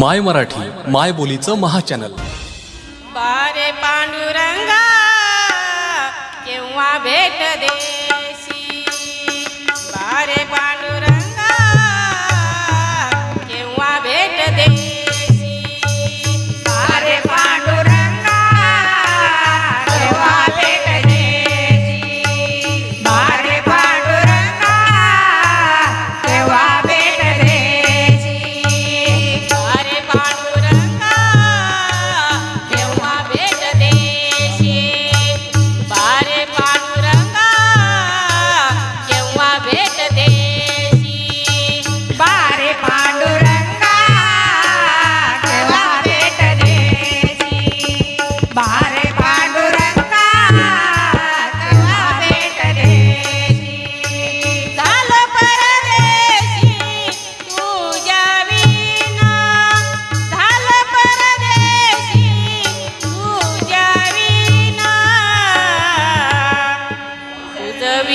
माय मराठी माय बोलीचं महाचॅनल. बारे पांडुरंगा केव्हा भेट दे?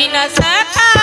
Amina Saka.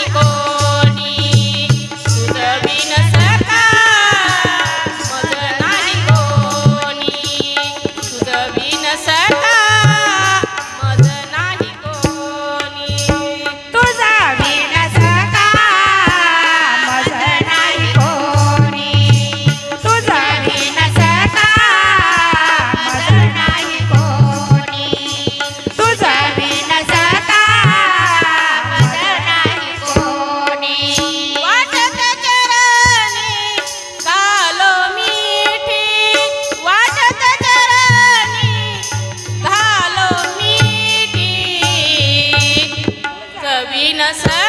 Yes.